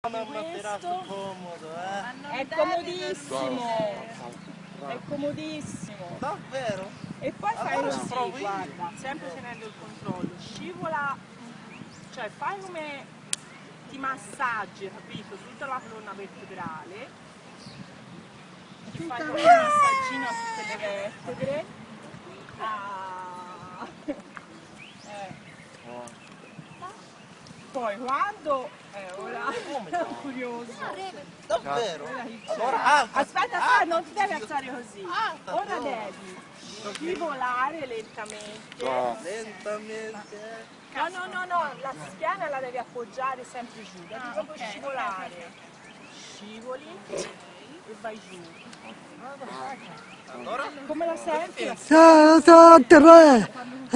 Comodo, eh? È comodissimo, è comodissimo. Davvero? E poi fai Allora così, provo io. guarda, sempre tenendo il controllo, scivola, cioè fai come ti massaggi, capito? Tutta la colonna vertebrale, ti fai come un massaggino Poi quando, eh, ora, curioso. Davvero? Ora chi c'è? Allora. Aspetta, aspetta, non ti devi alzare così. Ora devi scivolare lentamente. Lentamente. No, no, no, no, la schiena la devi appoggiare sempre giù, devi proprio scivolare. Scivoli e vai giù. Allora? Come la senti? Ciao, ciao, tre.